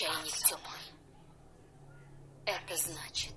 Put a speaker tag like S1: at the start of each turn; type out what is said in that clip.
S1: чайник теплый. Это значит,